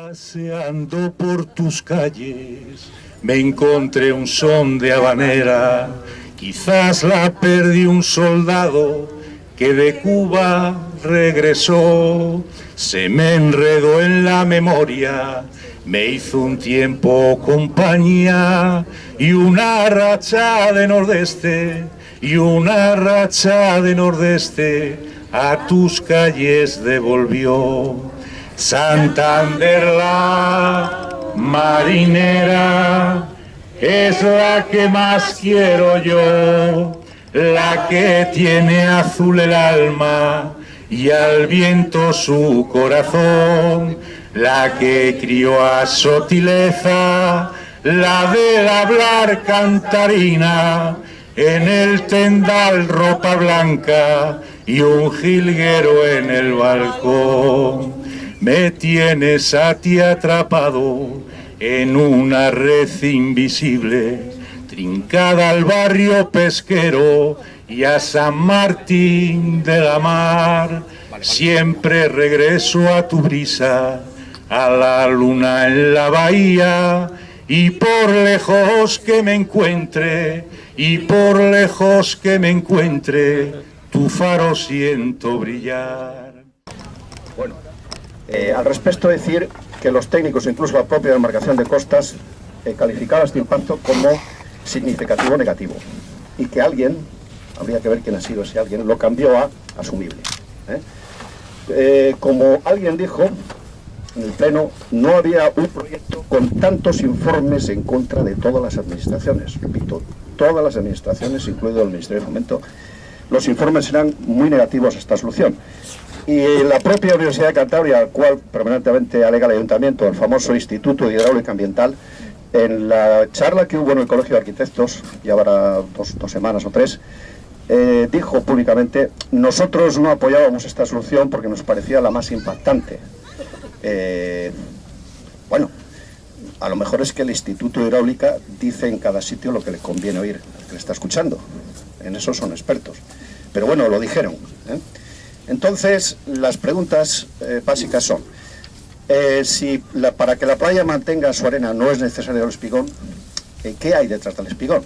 Paseando por tus calles me encontré un son de habanera, quizás la perdí un soldado que de Cuba regresó, se me enredó en la memoria, me hizo un tiempo compañía y una racha de nordeste, y una racha de nordeste a tus calles devolvió. Santander la marinera es la que más quiero yo, la que tiene azul el alma y al viento su corazón, la que crió a Sotileza, la del hablar cantarina, en el tendal ropa blanca y un jilguero en el balcón. Me tienes a ti atrapado en una red invisible, trincada al barrio pesquero y a San Martín de la Mar. Siempre regreso a tu brisa, a la luna en la bahía, y por lejos que me encuentre, y por lejos que me encuentre, tu faro siento brillar. Eh, al respecto decir que los técnicos, incluso la propia demarcación de costas, eh, este impacto como significativo negativo y que alguien, habría que ver quién ha sido ese alguien, lo cambió a asumible. ¿eh? Eh, como alguien dijo en el Pleno, no había un proyecto con tantos informes en contra de todas las administraciones, repito, todas las administraciones, incluido el Ministerio de Fomento, los informes eran muy negativos a esta solución. Y la propia Universidad de Cantabria, al cual permanentemente alega el Ayuntamiento, el famoso Instituto de Hidráulica Ambiental, en la charla que hubo en el Colegio de Arquitectos, ya habrá dos, semanas o tres, eh, dijo públicamente, nosotros no apoyábamos esta solución porque nos parecía la más impactante. Eh, bueno, a lo mejor es que el Instituto de Hidráulica dice en cada sitio lo que le conviene oír, que le está escuchando. En eso son expertos. Pero bueno, lo dijeron. ¿eh? Entonces, las preguntas básicas son, si para que la playa mantenga su arena no es necesario el espigón, ¿qué hay detrás del espigón?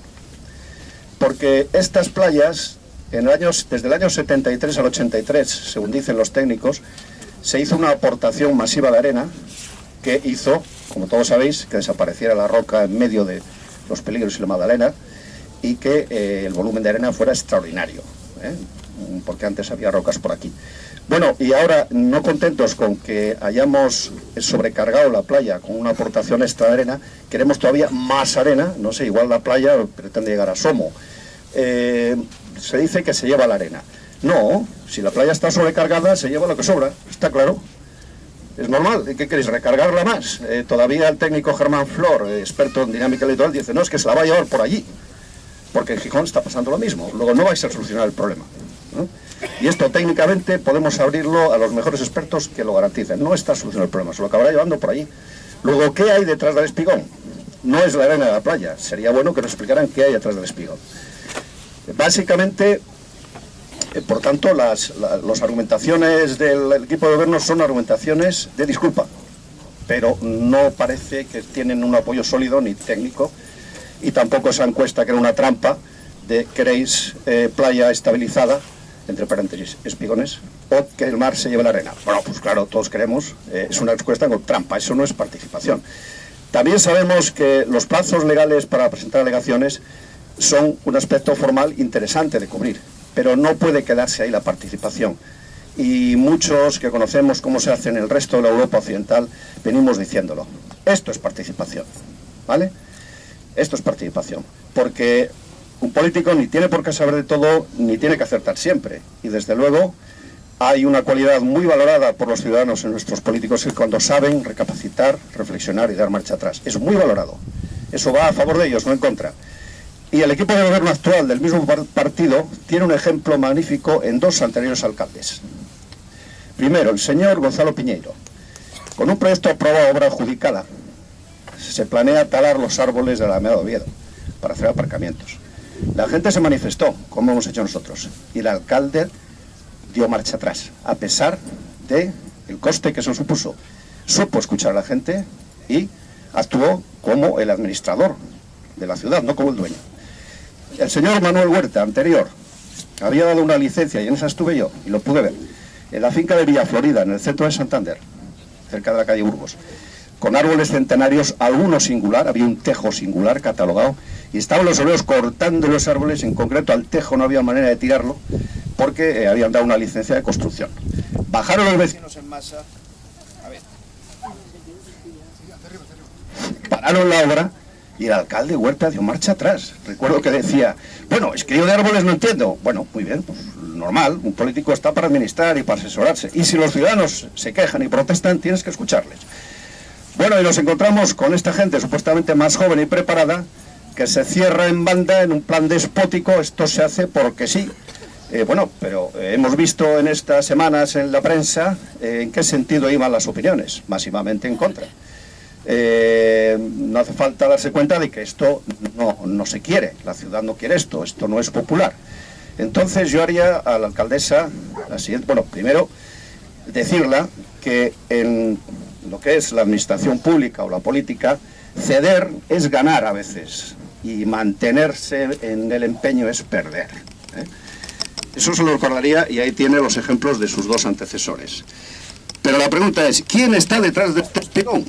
Porque estas playas, desde el año 73 al 83, según dicen los técnicos, se hizo una aportación masiva de arena que hizo, como todos sabéis, que desapareciera la roca en medio de los peligros y la Magdalena y que eh, el volumen de arena fuera extraordinario, ¿eh? Porque antes había rocas por aquí. Bueno, y ahora, no contentos con que hayamos sobrecargado la playa con una aportación extra de arena, queremos todavía más arena, no sé, igual la playa pretende llegar a Somo. Eh, se dice que se lleva la arena. No, si la playa está sobrecargada, se lleva lo que sobra, está claro. Es normal, ¿qué queréis? ¿Recargarla más? Eh, todavía el técnico Germán Flor, eh, experto en dinámica litoral, dice, no, es que se la va a llevar por allí, porque en Gijón está pasando lo mismo, luego no vais a solucionar el problema. Y esto técnicamente podemos abrirlo a los mejores expertos que lo garanticen. No está solucionando el problema, se lo acabará llevando por allí. Luego, ¿qué hay detrás del espigón? No es la arena de la playa. Sería bueno que nos explicaran qué hay detrás del espigón. Básicamente, eh, por tanto, las, argumentaciones del equipo de gobierno son argumentaciones de disculpa, pero no parece que tienen un apoyo sólido ni técnico, y tampoco esa encuesta que era una trampa de queréis eh, playa estabilizada, entre paréntesis, espigones, o que el mar se lleve la arena. Bueno, pues claro, todos queremos, eh, es una respuesta con trampa, eso no es participación. También sabemos que los plazos legales para presentar alegaciones son un aspecto formal interesante de cubrir, pero no puede quedarse ahí la participación. Y muchos que conocemos cómo se hace en el resto de la Europa Occidental, venimos diciéndolo. Esto es participación, ¿vale? Esto es participación, porque un político ni tiene por qué saber de todo, ni tiene que acertar siempre. Y desde luego hay una cualidad muy valorada por los ciudadanos en nuestros políticos que cuando saben recapacitar, reflexionar y dar marcha atrás. Es muy valorado. Eso va a favor de ellos, no en contra. Y el equipo de gobierno actual del mismo partido tiene un ejemplo magnífico en dos anteriores alcaldes. Primero, el señor Gonzalo Piñeiro. Con un proyecto aprobado obra adjudicada, se planea talar los árboles de la Alameda de Oviedo para hacer aparcamientos. La gente se manifestó, como hemos hecho nosotros, y el alcalde dio marcha atrás, a pesar del el coste que eso supuso. supo escuchar a la gente y actuó como el administrador de la ciudad, no como el dueño. El señor Manuel Huerta, anterior, había dado una licencia, y en esa estuve yo, y lo pude ver, en la finca de Villa Florida, en el centro de Santander, cerca de la calle Burgos, con árboles centenarios, algunos singular, había un tejo singular catalogado, y estaban los obreros cortando los árboles, en concreto al tejo no había manera de tirarlo, porque eh, habían dado una licencia de construcción. Bajaron los vecinos en masa, a ver, pararon la obra, y el alcalde Huerta dio marcha atrás. Recuerdo que decía, bueno, es que yo de árboles no entiendo. Bueno, muy bien, pues normal, un político está para administrar y para asesorarse. Y si los ciudadanos se quejan y protestan, tienes que escucharles. Bueno, y nos encontramos con esta gente supuestamente más joven y preparada, que se cierra en banda en un plan despótico, esto se hace porque sí. Eh, bueno, pero eh, hemos visto en estas semanas en la prensa eh, en qué sentido iban las opiniones, masivamente en contra. No hace falta darse cuenta de que esto no, no, se quiere, la ciudad no quiere esto, esto no es popular. Entonces yo haría a la alcaldesa la siguiente, bueno, primero decirla que en lo que es la administración pública o la política, ceder es ganar a veces y mantenerse en el empeño es perder. ¿eh? Eso se lo recordaría y ahí tiene los ejemplos de sus dos antecesores. Pero la pregunta es, ¿quién está detrás de este espigón?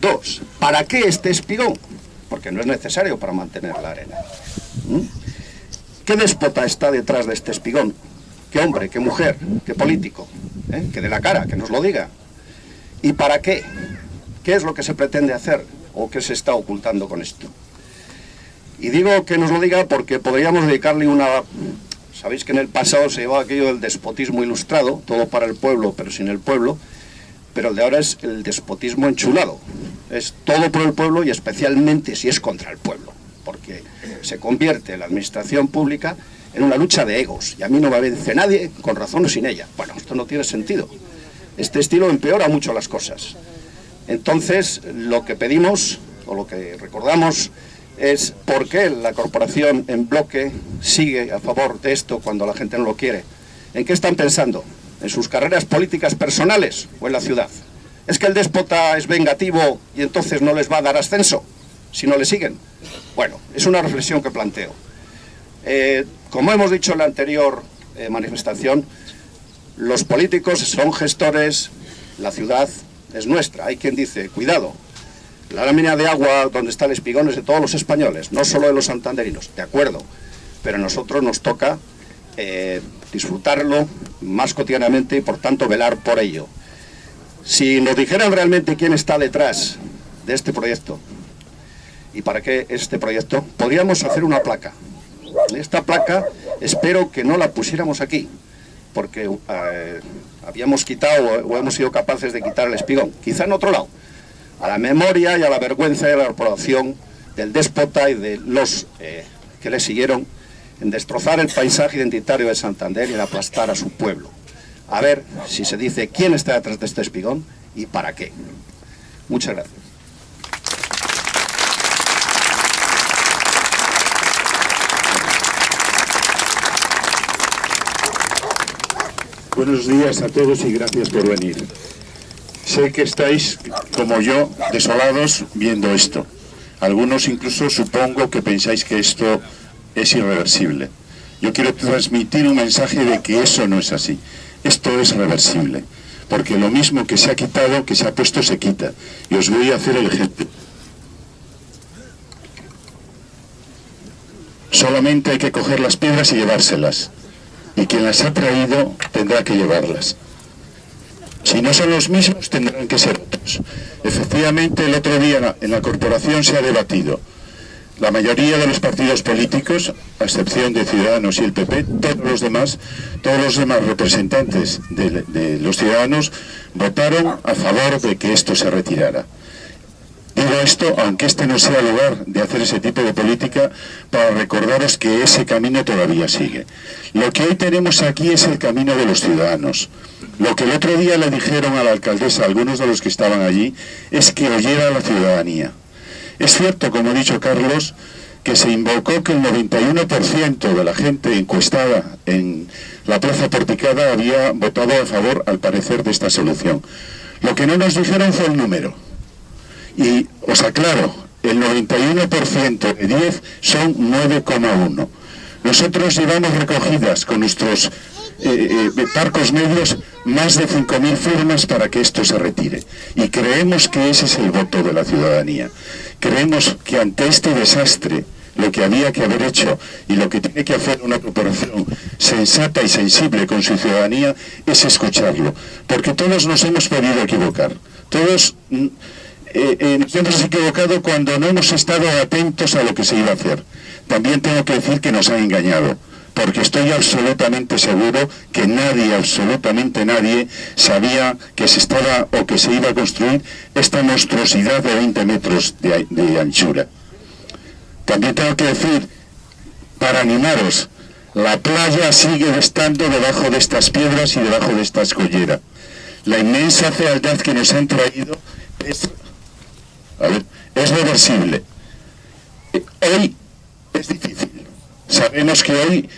Dos, ¿para qué este espigón? Porque no es necesario para mantener la arena. ¿Qué déspota está detrás de este espigón? ¿Qué hombre, qué mujer, qué político? ¿Eh? Que de la cara, que nos lo diga. ¿Y para qué? ¿Qué es lo que se pretende hacer o qué se está ocultando con esto? Y digo que nos lo diga porque podríamos dedicarle una... Sabéis que en el pasado se llevaba aquello del despotismo ilustrado, todo para el pueblo pero sin el pueblo, pero el de ahora es el despotismo enchulado. Es todo por el pueblo y especialmente si es contra el pueblo, porque se convierte la administración pública en una lucha de egos, y a mí no me vence nadie con razón o sin ella. Bueno, esto no tiene sentido. Este estilo empeora mucho las cosas. Entonces, lo que pedimos, o lo que recordamos, es por qué la corporación en bloque sigue a favor de esto cuando la gente no lo quiere. ¿En qué están pensando? en sus carreras políticas personales o en la ciudad. ¿Es que el déspota es vengativo y entonces no les va a dar ascenso si no le siguen? Bueno, es una reflexión que planteo. Eh, como hemos dicho en la anterior eh, manifestación, los políticos son gestores, la ciudad es nuestra. Hay quien dice, cuidado, la lámina de agua donde está el espigón es de todos los españoles, no solo de los santanderinos, de acuerdo, pero a nosotros nos toca eh, disfrutarlo más cotidianamente y por tanto velar por ello. Si nos dijeran realmente quién está detrás de este proyecto y para qué este proyecto, podríamos hacer una placa. Esta placa espero que no la pusiéramos aquí, porque eh, habíamos quitado o hemos sido capaces de quitar el espigón, quizá en otro lado, a la memoria y a la vergüenza de la corporación del déspota y de los eh, que le siguieron en destrozar el paisaje identitario de Santander y en aplastar a su pueblo. A ver si se dice quién está detrás de este espigón y para qué. Muchas gracias. Buenos días a todos y gracias por venir. Sé que estáis, como yo, desolados viendo esto. Algunos incluso supongo que pensáis que esto es irreversible. Yo quiero transmitir un mensaje de que eso no es así. Esto es reversible, porque lo mismo que se ha quitado, que se ha puesto, se quita. Y os voy a hacer el ejemplo. Solamente hay que coger las piedras y llevárselas. Y quien las ha traído tendrá que llevarlas. Si no son los mismos, tendrán que ser otros. Efectivamente, el otro día en la corporación se ha debatido la mayoría de los partidos políticos, a excepción de Ciudadanos y el PP, todos los demás, todos los demás representantes de, los ciudadanos votaron a favor de que esto se retirara. Digo esto, aunque este no sea lugar de hacer ese tipo de política, para recordaros que ese camino todavía sigue. Lo que hoy tenemos aquí es el camino de los ciudadanos. Lo que el otro día le dijeron a la alcaldesa, algunos de los que estaban allí, es que oyera a la ciudadanía. Es cierto, como ha dicho Carlos, que se invocó que el 91% de la gente encuestada en la Plaza Porticada había votado a favor, al parecer, de esta solución. Lo que no nos dijeron fue el número. Y os aclaro, el 91% de 10 son 9,1. Nosotros llevamos recogidas con nuestros eh, eh, parcos medios más de 5.000 firmas para que esto se retire. Y creemos que ese es el voto de la ciudadanía. Creemos que ante este desastre, lo que había que haber hecho y lo que tiene que hacer una corporación sensata y sensible con su ciudadanía es escucharlo. Porque todos nos hemos podido equivocar. Todos mm, eh, nos hemos equivocado cuando no hemos estado atentos a lo que se iba a hacer. También tengo que decir que nos han engañado porque estoy absolutamente seguro que nadie, absolutamente nadie, sabía que se estaba o que se iba a construir esta monstruosidad de 20 metros de, de anchura. También tengo que decir, para animaros, la playa sigue estando debajo de estas piedras y debajo de esta escollera. La inmensa fealdad que nos han traído es, es reversible. Hoy es difícil. Sabemos que hoy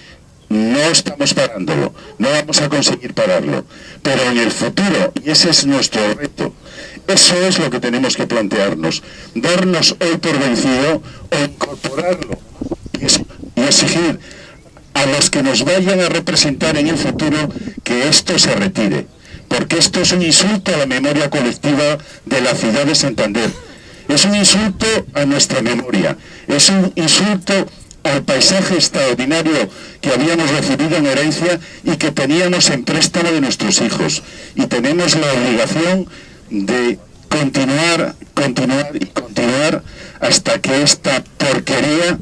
no estamos parándolo, no vamos a conseguir pararlo, pero en el futuro, y ese es nuestro reto, eso es lo que tenemos que plantearnos, darnos hoy por vencido o incorporarlo y exigir a los que nos vayan a representar en el futuro que esto se retire, porque esto es un insulto a la memoria colectiva de la ciudad de Santander, es un insulto a nuestra memoria, es un insulto al paisaje extraordinario que habíamos recibido en herencia y que teníamos en préstamo de nuestros hijos. Y tenemos la obligación de continuar, continuar y continuar hasta que esta porquería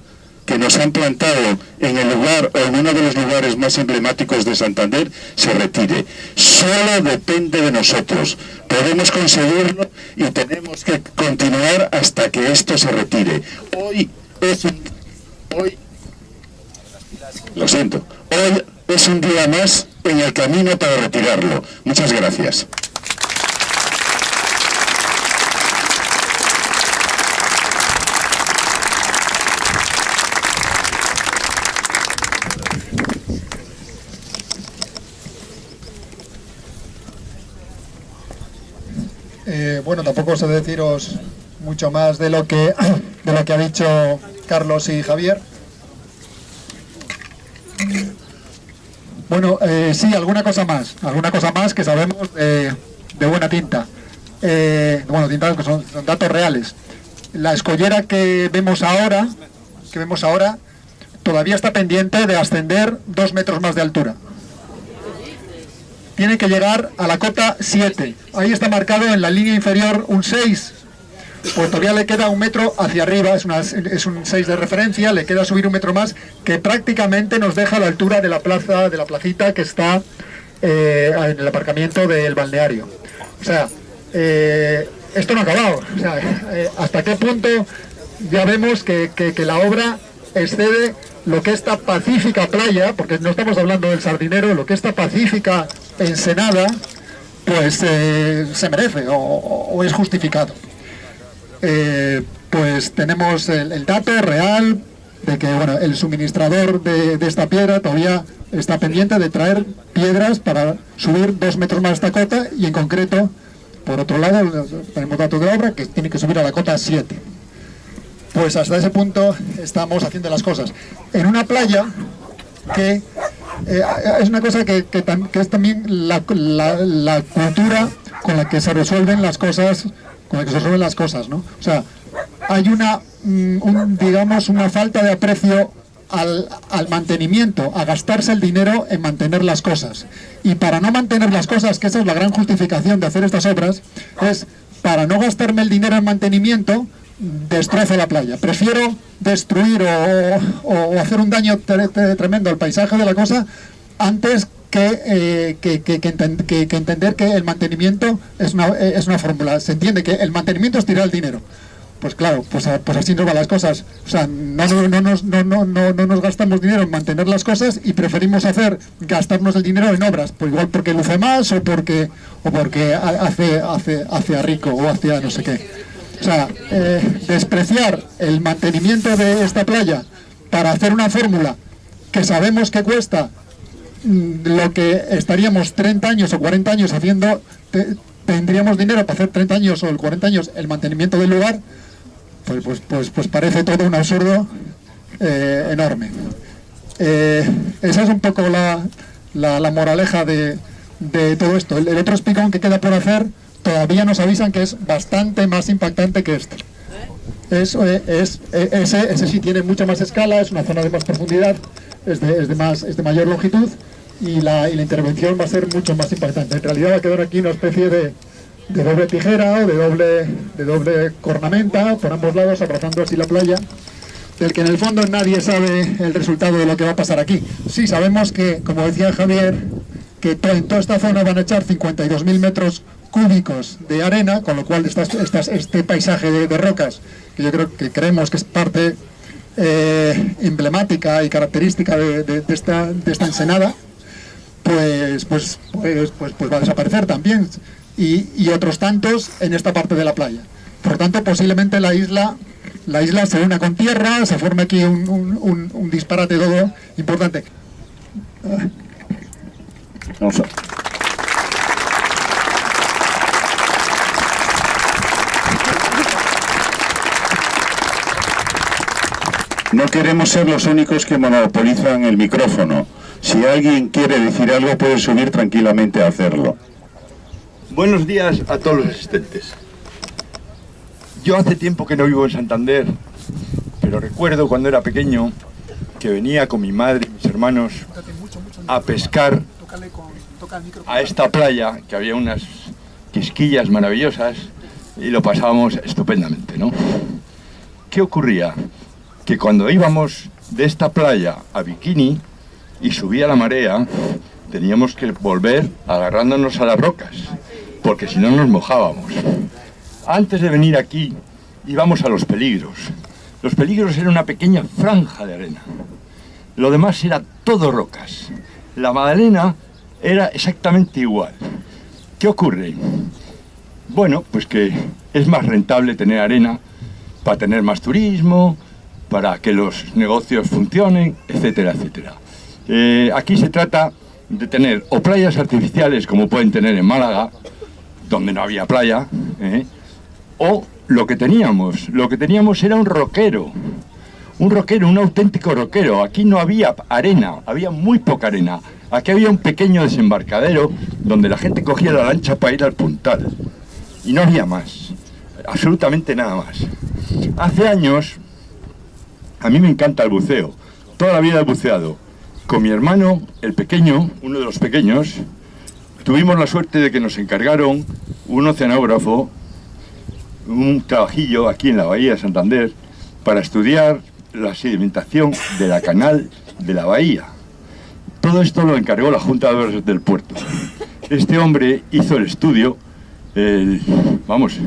que nos han plantado en el lugar o en uno de los lugares más emblemáticos de Santander se retire. Solo depende de nosotros. Podemos conseguirlo y tenemos que continuar hasta que esto se retire. Hoy es un hoy, lo siento, hoy es un día más en el camino para retirarlo. Muchas gracias. Eh, bueno, tampoco sé deciros mucho más de lo que de lo que ha dicho Carlos y Javier. Bueno, eh, sí, alguna cosa más, alguna cosa más que sabemos de, buena tinta. Eh, bueno, tinta que son, datos reales. La escollera que vemos ahora, que vemos ahora, todavía está pendiente de ascender dos metros más de altura. Tiene que llegar a la cota 7. Ahí está marcado en la línea inferior un 6, pues todavía le queda un metro hacia arriba, es, un 6 de referencia, le queda subir un metro más, que prácticamente nos deja a la altura de la plaza, de la placita que está eh, en el aparcamiento del balneario. O sea, eh, esto no ha acabado. O sea, eh, hasta qué punto ya vemos que, la obra excede lo que esta pacífica playa, porque no estamos hablando del sardinero, lo que esta pacífica ensenada, pues se merece o es justificado. Eh, pues tenemos el, dato real de que bueno, el suministrador de, esta piedra todavía está pendiente de traer piedras para subir dos metros más esta cota y en concreto, por otro lado, tenemos datos de obra que tiene que subir a la cota 7. Pues hasta ese punto estamos haciendo las cosas. En una playa que eh, es una cosa que, es también la, la cultura con la que se resuelven las cosas con el que se resuelven las cosas, ¿no? O sea, hay una, mm, digamos, una falta de aprecio al, mantenimiento, a gastarse el dinero en mantener las cosas. Y para no mantener las cosas, que esa es la gran justificación de hacer estas obras, es para no gastarme el dinero en mantenimiento, destrozo la playa. Prefiero destruir o, hacer un daño tremendo al paisaje de la cosa antes eh, que, que, entender que el mantenimiento es una, eh, es una fórmula. Se entiende que el mantenimiento es tirar el dinero. Pues claro, pues, pues así nos van las cosas. O sea, no, no, no, no, no, no, no nos gastamos dinero en mantener las cosas y preferimos hacer gastarnos el dinero en obras. Pues igual porque luce más o porque, o porque hace, hace, hace a rico o hacia no sé qué. O sea, eh, despreciar el mantenimiento de esta playa para hacer una fórmula que sabemos que cuesta lo que estaríamos 30 años o 40 años haciendo tendríamos dinero para hacer 30 años o el 40 años el mantenimiento del lugar, pues, pues, pues, pues parece todo un absurdo eh, enorme. Eh, esa es un poco la, la, moraleja de, de, todo esto. El, otro espigón que queda por hacer todavía nos avisan que es bastante más impactante que este. Eso eh, es, ese, ese sí tiene mucha más escala, es una zona de más profundidad, es de, es de más, es de mayor longitud y la, y la, intervención va a ser mucho más impactante. En realidad va a quedar aquí una especie de, de doble tijera o de doble, de doble cornamenta por ambos lados, abrazando así la playa, del que en el fondo nadie sabe el resultado de lo que va a pasar aquí. Sí, sabemos que, como decía Javier, que en toda esta zona van a echar 52.000 metros cúbicos de arena, con lo cual este paisaje de, rocas, que yo creo que creemos que es parte eh, emblemática y característica de, esta, de esta ensenada, pues, pues, pues, pues, pues va a desaparecer también y, otros tantos en esta parte de la playa. Por lo tanto, posiblemente la isla, la isla se una con tierra, se forme aquí un, disparate todo importante. No queremos ser los únicos que monopolizan el micrófono. Si alguien quiere decir algo, puede subir tranquilamente a hacerlo. Buenos días a todos los asistentes. Yo hace tiempo que no vivo en Santander, pero recuerdo cuando era pequeño que venía con mi madre y mis hermanos a pescar a esta playa, que había unas quisquillas maravillosas y lo pasábamos estupendamente, ¿no? ¿Qué ocurría? Que cuando íbamos de esta playa a Bikini y subía la marea, teníamos que volver agarrándonos a las rocas porque si no nos mojábamos. Antes de venir aquí íbamos a los peligros. Los peligros eran una pequeña franja de arena. Lo demás era todo rocas. La Magdalena era exactamente igual. ¿Qué ocurre? Bueno, pues que es más rentable tener arena para tener más turismo, para que los negocios funcionen, etcétera, etcétera. Eh, aquí se trata de tener o playas artificiales como pueden tener en Málaga, donde no había playa, ¿eh? o lo que teníamos, lo que teníamos era un roquero, un roquero, un auténtico roquero. Aquí no había arena, había muy poca arena. Aquí había un pequeño desembarcadero donde la gente cogía la lancha para ir al puntal. Y no había más, absolutamente nada más. Hace años, a mí me encanta el buceo, toda la vida he buceado. Con mi hermano, el pequeño, uno de los pequeños, Tuvimos la suerte de que nos encargaron un oceanógrafo, un trabajillo aquí en la Bahía de Santander, para estudiar la sedimentación de la canal de la bahía. Todo esto lo encargó la Junta de Obras del Puerto. Este hombre hizo el estudio, vamos,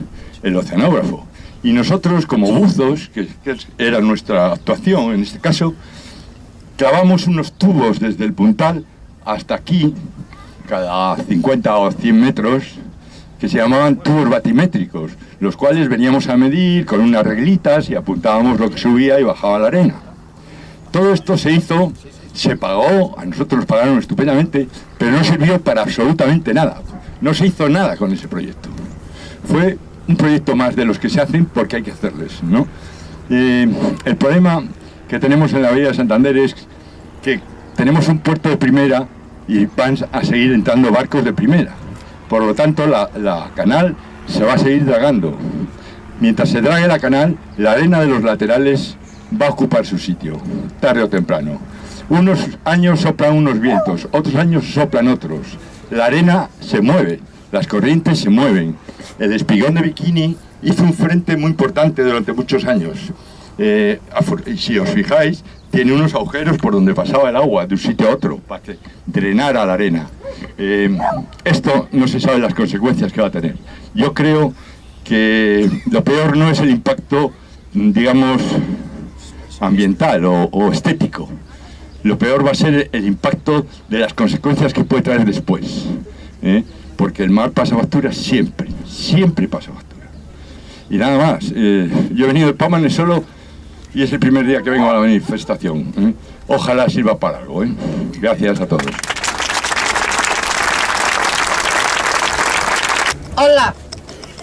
el oceanógrafo. Y nosotros, como buzos, que, era nuestra actuación en este caso, clavamos unos tubos desde el puntal hasta aquí, cada 50 o 100 metros que se llamaban tubos batimétricos, los cuales veníamos a medir con unas reglitas y apuntábamos lo que subía y bajaba la arena. Todo esto se hizo, se pagó, a nosotros nos pagaron estupendamente, pero no sirvió para absolutamente nada. No se hizo nada con ese proyecto. Fue un proyecto más de los que se hacen porque hay que hacerles. ¿no? El problema que tenemos en la Bahía de Santander es que tenemos un puerto de primera y van a seguir entrando barcos de primera. Por lo tanto, la, canal se va a seguir dragando. Mientras se drague la canal, la arena de los laterales va a ocupar su sitio, tarde o temprano. Unos años soplan unos vientos, otros años soplan otros. La arena se mueve, las corrientes se mueven. El espigón de Bikini hizo un frente muy importante durante muchos años. Eh, si os fijáis, tiene unos agujeros por donde pasaba el agua de un sitio a otro para que drenara la arena. Eh, esto no se sabe las consecuencias que va a tener. Yo creo que lo peor no es el impacto, digamos, ambiental o, estético. Lo peor va a ser el impacto de las consecuencias que puede traer después. ¿eh? Porque el mar pasa factura siempre, siempre pasa factura. Y nada más, eh, yo he venido de Pámanes solo y es el primer día que vengo a la manifestación. ¿eh? Ojalá sirva para algo. ¿eh? Gracias a todos. Hola.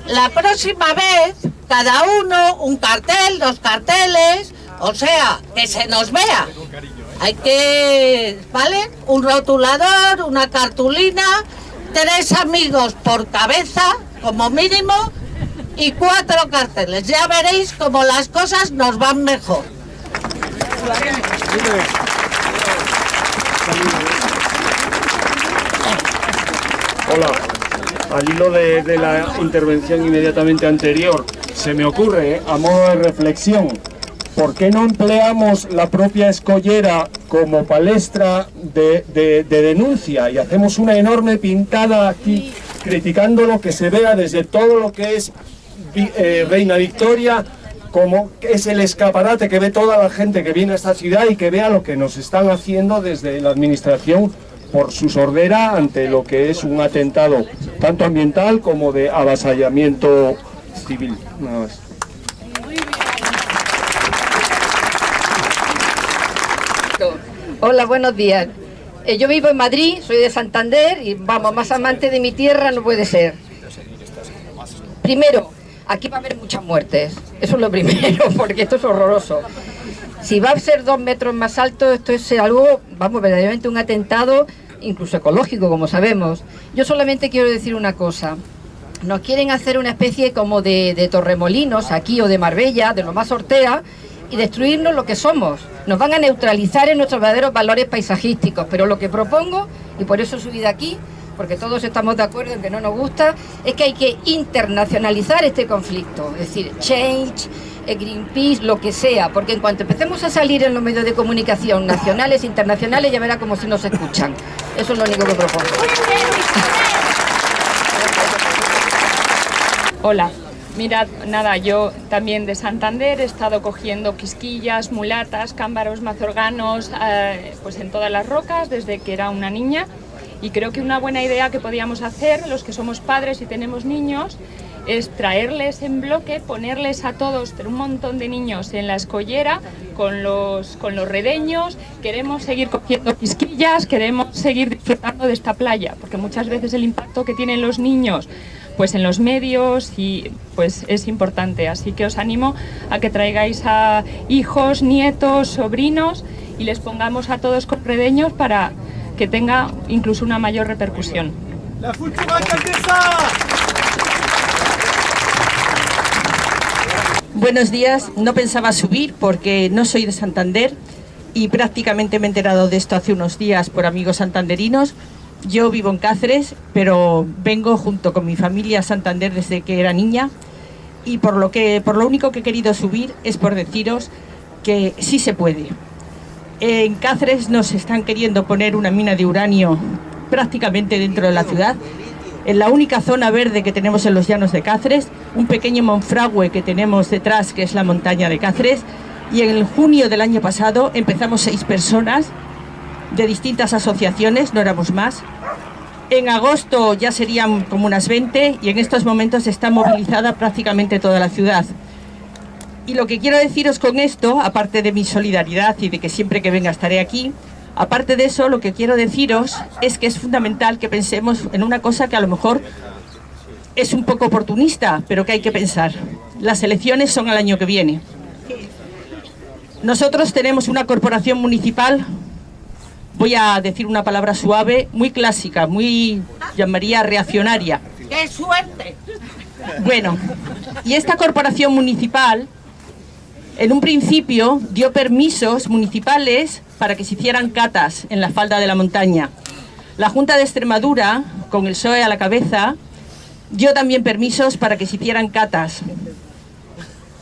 La próxima vez, cada uno un cartel, dos carteles, o sea, que se nos vea. Hay que, ¿vale? Un rotulador, una cartulina, tres amigos por cabeza, como mínimo, y cuatro carteles. Ya veréis cómo las cosas nos van mejor. Hola, al hilo de, de la intervención inmediatamente anterior, se me ocurre, a modo de reflexión, ¿por qué no empleamos la propia escollera como palestra de, de- de denuncia y hacemos una enorme pintada aquí criticando lo que se vea desde todo lo que es eh, Reina Victoria, como es el escaparate que ve toda la gente que viene a esta ciudad y que vea lo que nos están haciendo desde la administración por su sordera ante lo que es un atentado tanto ambiental como de avasallamiento civil. Nada más. Hola, buenos días. Eh, yo vivo en Madrid, soy de Santander y vamos, más amante de mi tierra no puede ser. Primero, aquí va a haber muchas muertes. Eso es lo primero, porque esto es horroroso. Si va a ser dos metros más alto, esto es algo, vamos, verdaderamente un atentado, incluso ecológico, como sabemos. Yo solamente quiero decir una cosa. Nos quieren hacer una especie como de, de Torremolinos aquí o de Marbella, de lo más Ortea, y destruirnos lo que somos. Nos van a neutralizar en nuestros verdaderos valores paisajísticos. Pero lo que propongo, y por eso he subido aquí, porque todos estamos de acuerdo en que no nos gusta, es que hay que internacionalizar este conflicto. Es decir, Change, eh, Greenpeace, lo que sea. Porque en cuanto empecemos a salir en los medios de comunicación nacionales e internacionales, ya verá como si nos escuchan. Eso es lo único que propongo. Hola, mirad, nada, yo también de Santander he estado cogiendo quisquillas, mulatas, cámbaros, mazorganos, eh, pues en todas las rocas desde que era una niña. Y creo que una buena idea que podíamos hacer los que somos padres y tenemos niños es traerles en bloque, ponerles a todos, un montón de niños en la escollera con los, con los redeños, queremos seguir cogiendo quisquillas, queremos seguir disfrutando de esta playa, porque muchas veces el impacto que tienen los niños pues en los medios y pues es importante, así que os animo a que traigáis a hijos, nietos, sobrinos y les pongamos a todos con redeños para que tenga incluso una mayor repercusión. La última alcaldesa. Buenos días, no pensaba subir porque no soy de Santander y prácticamente me he enterado de esto hace unos días por amigos santanderinos. Yo vivo en Cáceres, pero vengo junto con mi familia a Santander desde que era niña. Y por lo, que, por lo único que he querido subir es por deciros que sí se puede. En Cáceres nos están queriendo poner una mina de uranio prácticamente dentro de la ciudad. En la única zona verde que tenemos en los llanos de Cáceres, un pequeño monfragüe que tenemos detrás, que es la montaña de Cáceres, y en junio del año pasado empezamos seis personas de distintas asociaciones, no éramos más. En agosto ya serían como unas 20 y en estos momentos está movilizada prácticamente toda la ciudad. Y lo que quiero deciros con esto, aparte de mi solidaridad y de que siempre que venga estaré aquí, Aparte de eso, lo que quiero deciros es que es fundamental que pensemos en una cosa que a lo mejor es un poco oportunista, pero que hay que pensar. Las elecciones son el año que viene. Nosotros tenemos una corporación municipal, voy a decir una palabra suave, muy clásica, muy, llamaría reaccionaria. ¡Qué suerte! Bueno, y esta corporación municipal en un principio dio permisos municipales para que se hicieran catas en la falda de la montaña. La Junta de Extremadura, con el PSOE a la cabeza, dio también permisos para que se hicieran catas.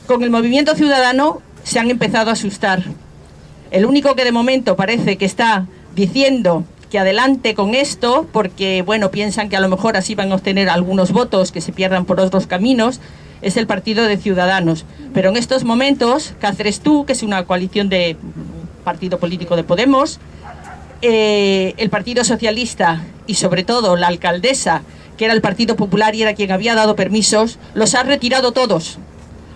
Con el movimiento ciudadano se han empezado a asustar. El único que de momento parece que está diciendo que adelante con esto, porque bueno, piensan que a lo mejor así van a obtener algunos votos que se pierdan por otros caminos, es el Partido de Ciudadanos. Pero en estos momentos, Cáceres Tú, que es una coalición de partido político de Podemos, eh, el Partido Socialista y sobre todo la alcaldesa, que era el Partido Popular y era quien había dado permisos, los ha retirado todos.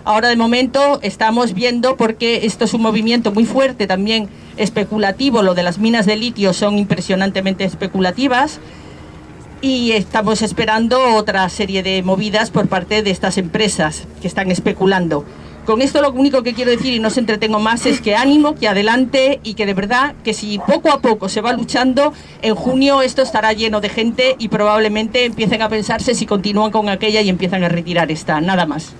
Ahora de momento estamos viendo porque esto es un movimiento muy fuerte también especulativo, lo de las minas de litio son impresionantemente especulativas y estamos esperando otra serie de movidas por parte de estas empresas que están especulando. Con esto lo único que quiero decir y no se entretengo más es que ánimo, que adelante y que de verdad que si poco a poco se va luchando, en junio esto estará lleno de gente y probablemente empiecen a pensarse si continúan con aquella y empiezan a retirar esta. Nada más.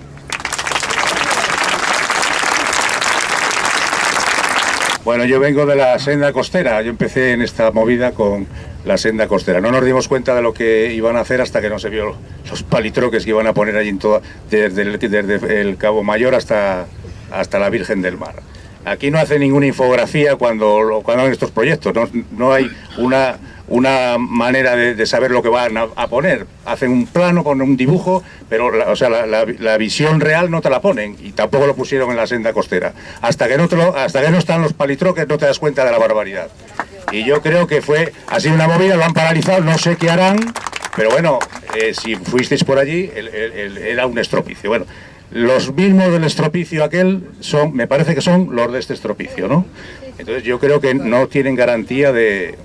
Bueno, yo vengo de la senda costera. Yo empecé en esta movida con la senda costera. No nos dimos cuenta de lo que iban a hacer hasta que no se vio los palitroques que iban a poner allí en toda, desde el, Cabo Mayor hasta, hasta la Virgen del Mar. Aquí no hace ninguna infografía cuando, cuando hacen estos proyectos, no, no hay una, una manera de, saber lo que van a, poner. Hacen un plano con un dibujo, pero la, o sea, la, visión real no te la ponen y tampoco lo pusieron en la senda costera. Hasta que no, hasta que no están los palitroques no te das cuenta de la barbaridad. Y yo creo que fue así una movida, lo han paralizado, no sé qué harán, pero bueno, eh, si fuisteis por allí, era un estropicio. Bueno, los mismos del estropicio aquel son, me parece que son los de este estropicio, ¿no? Entonces yo creo que no tienen garantía de,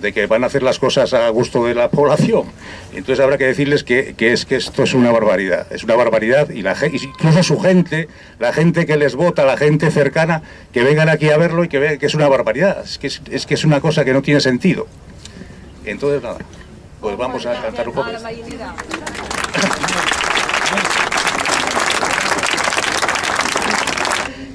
que van a hacer las cosas a gusto de la población. Entonces habrá que decirles que, es que esto es una barbaridad, es una barbaridad y la incluso su gente, la gente que les vota, la gente cercana, que vengan aquí a verlo y que vean que es una barbaridad, es que es, que es una cosa que no tiene sentido. Entonces nada, pues vamos a cantar un poco.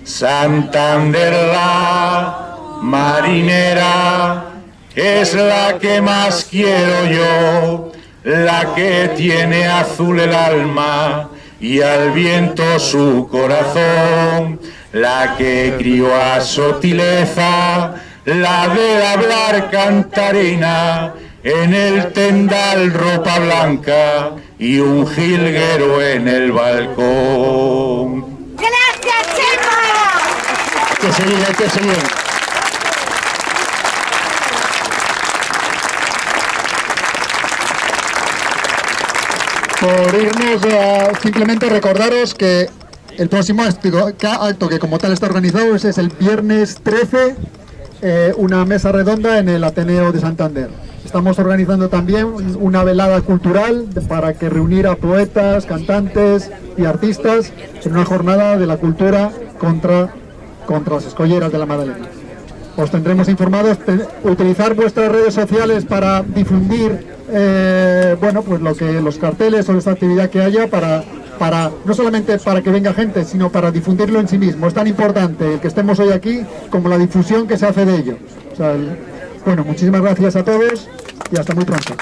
Santander la marinera es la que más quiero yo, la que tiene azul el alma y al viento su corazón, la que crió a Sotileza, la de hablar cantarina, en el tendal ropa blanca y un jilguero en el balcón. que seguir, hay que seguir. Por irnos, simplemente recordaros que el próximo acto que como tal está organizado es, el viernes 13, eh, una mesa redonda en el Ateneo de Santander. Estamos organizando también una velada cultural para que reunir a poetas, cantantes y artistas en una jornada de la cultura contra contra las escolleras de la Madalena. Os tendremos informados, utilizar vuestras redes sociales para difundir eh, bueno, pues lo que los carteles o esta actividad que haya para, para, no solamente para que venga gente, sino para difundirlo en sí mismo. Es tan importante el que estemos hoy aquí como la difusión que se hace de ello. bueno, muchísimas gracias a todos y hasta muy pronto.